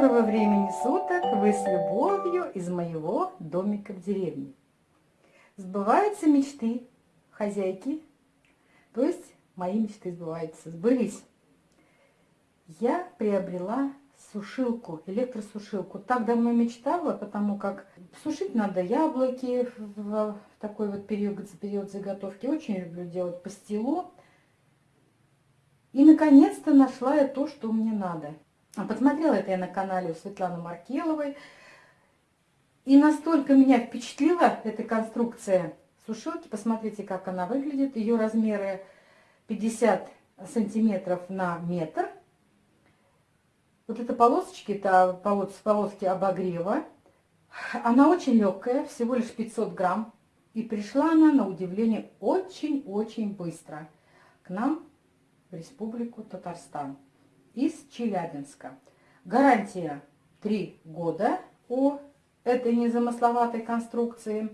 Доброго времени суток! Вы с любовью из моего домика в деревне. Сбываются мечты хозяйки, то есть мои мечты сбываются, сбылись. Я приобрела сушилку, электросушилку. Так давно мечтала, потому как сушить надо яблоки в такой вот период, период заготовки. Очень люблю делать пастилу. И наконец-то нашла я то, что мне надо. А посмотрела это я на канале у Светланы Маркеловой. И настолько меня впечатлила эта конструкция сушилки. Посмотрите, как она выглядит. Ее размеры 50 сантиметров на метр. Вот эта полосочки, это полос, полоски обогрева. Она очень легкая, всего лишь 500 грамм. И пришла она, на удивление, очень-очень быстро к нам в Республику Татарстан из Челябинска. Гарантия 3 года у этой незамысловатой конструкции.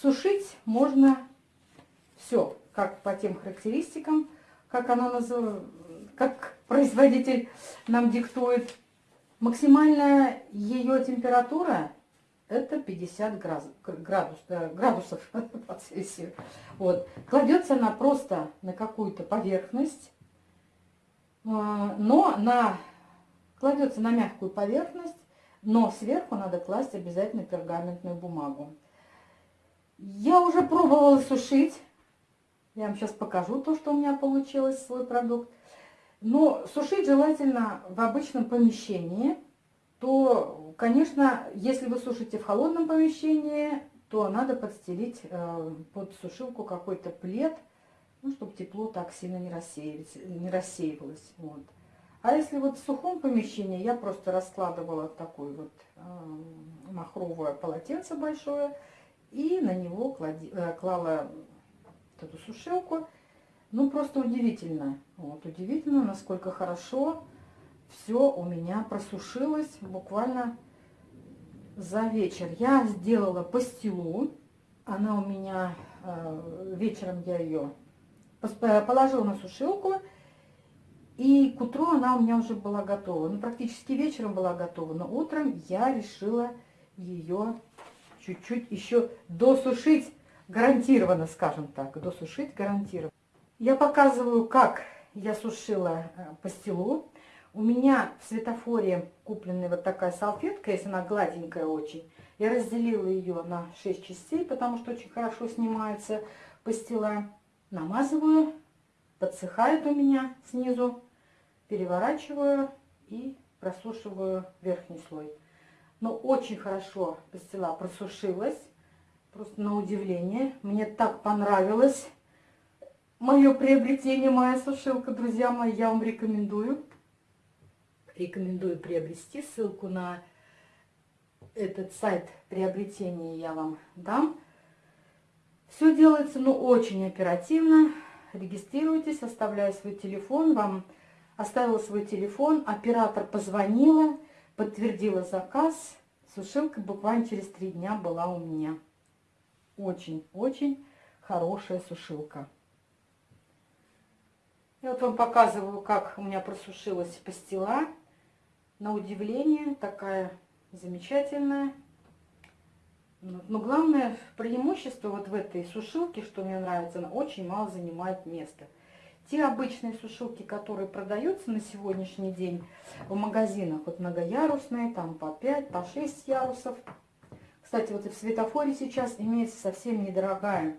Сушить можно все, как по тем характеристикам, как она называется, как производитель нам диктует. Максимальная ее температура это 50 градус, градус, градусов по Цельсию. Вот. Кладется она просто на какую-то поверхность, но на, кладется на мягкую поверхность, но сверху надо класть обязательно пергаментную бумагу. Я уже пробовала сушить. Я вам сейчас покажу то, что у меня получилось, свой продукт. Но сушить желательно в обычном помещении. То, конечно, если вы сушите в холодном помещении, то надо подстелить э, под сушилку какой-то плед – ну, чтобы тепло так сильно не, рассеивалось, не рассеивалось. Вот. А если вот в сухом помещении, я просто раскладывала такое вот э, махровое полотенце большое и на него клади, э, клала эту сушилку. Ну, просто удивительно. Вот, удивительно, насколько хорошо все у меня просушилось буквально за вечер. Я сделала пастилу. Она у меня, э, вечером я ее положила на сушилку, и к утру она у меня уже была готова. Ну, практически вечером была готова, но утром я решила ее чуть-чуть еще досушить, гарантированно, скажем так, досушить гарантированно. Я показываю, как я сушила э, пастилу. У меня в светофоре купленная вот такая салфетка, если она гладенькая очень. Я разделила ее на 6 частей, потому что очень хорошо снимается пастила намазываю, подсыхает у меня снизу, переворачиваю и просушиваю верхний слой. Но очень хорошо пастила просушилась, просто на удивление. Мне так понравилось мое приобретение, моя сушилка, друзья мои, я вам рекомендую. Рекомендую приобрести, ссылку на этот сайт приобретения я вам дам. Все делается, ну, очень оперативно. Регистрируйтесь, оставляю свой телефон. Вам оставила свой телефон, оператор позвонила, подтвердила заказ. Сушилка буквально через три дня была у меня. Очень-очень хорошая сушилка. Я вот вам показываю, как у меня просушилась пастила. На удивление, такая замечательная. Но главное преимущество вот в этой сушилке, что мне нравится, она очень мало занимает места. Те обычные сушилки, которые продаются на сегодняшний день в магазинах, вот многоярусные, там по 5, по 6 ярусов. Кстати, вот и в светофоре сейчас имеется совсем недорогая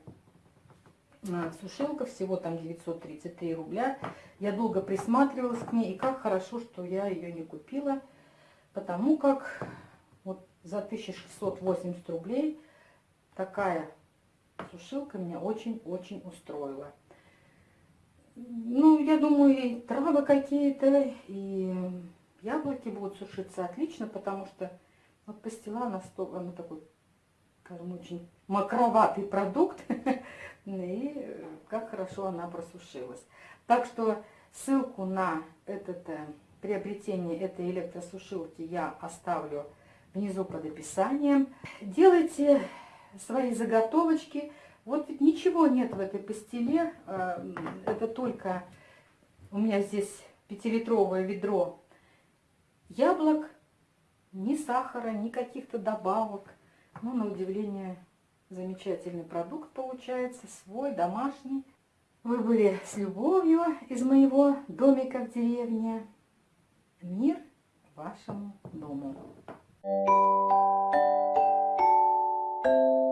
а, сушилка, всего там 933 рубля. Я долго присматривалась к ней, и как хорошо, что я ее не купила, потому как за 1680 рублей такая сушилка меня очень-очень устроила. Ну, я думаю, и травы какие-то, и яблоки будут сушиться отлично, потому что вот пастила, она, она такой, скажем, очень макроватый продукт, и как хорошо она просушилась. Так что ссылку на это э, приобретение этой электросушилки я оставлю внизу под описанием. Делайте свои заготовочки. Вот ведь ничего нет в этой пастиле. А, это только у меня здесь пятилитровое ведро яблок, Ни сахара, ни каких-то добавок. Ну, на удивление, замечательный продукт получается, свой, домашний. Вы были с любовью из моего домика в деревне. Мир вашему дому. Thank you.